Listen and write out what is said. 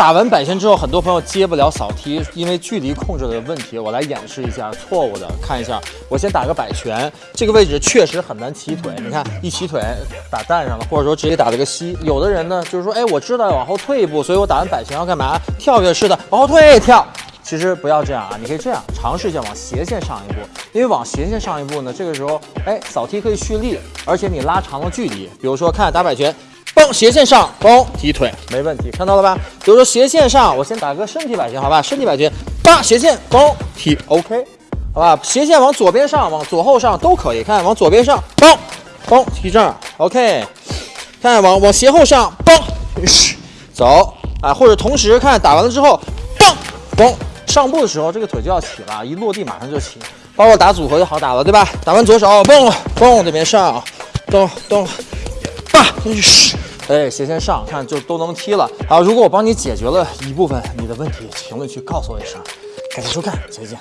打完摆拳之后，很多朋友接不了扫踢，因为距离控制的问题。我来演示一下错误的，看一下。我先打个摆拳，这个位置确实很难起腿。你看，一起腿打蛋上了，或者说直接打了个膝。有的人呢，就是说，哎，我知道要往后退一步，所以我打完摆拳要干嘛？跳跃式的往后退跳。其实不要这样啊，你可以这样尝试一下往斜线上一步，因为往斜线上一步呢，这个时候，哎，扫踢可以蓄力，而且你拉长了距离。比如说，看打摆拳。嘣，斜线上，嘣，踢腿，没问题，看到了吧？比如说斜线上，我先打个身体摆拳，好吧？身体摆拳，八斜线，嘣，踢，OK，好吧？斜线往左边上，往左后上都可以，看往左边上，嘣，嘣，踢这儿，OK，看往往斜后上，嘣，嘘，走啊，或者同时看打完了之后，嘣，嘣，上步的时候这个腿就要起了，一落地马上就起，包括打组合就好打了，对吧？打完左手，嘣，嘣，这边上，咚咚，八，嘘。哎，斜线上看就都能踢了。好，如果我帮你解决了一部分你的问题，评论区告诉我一声。感谢收看，再见。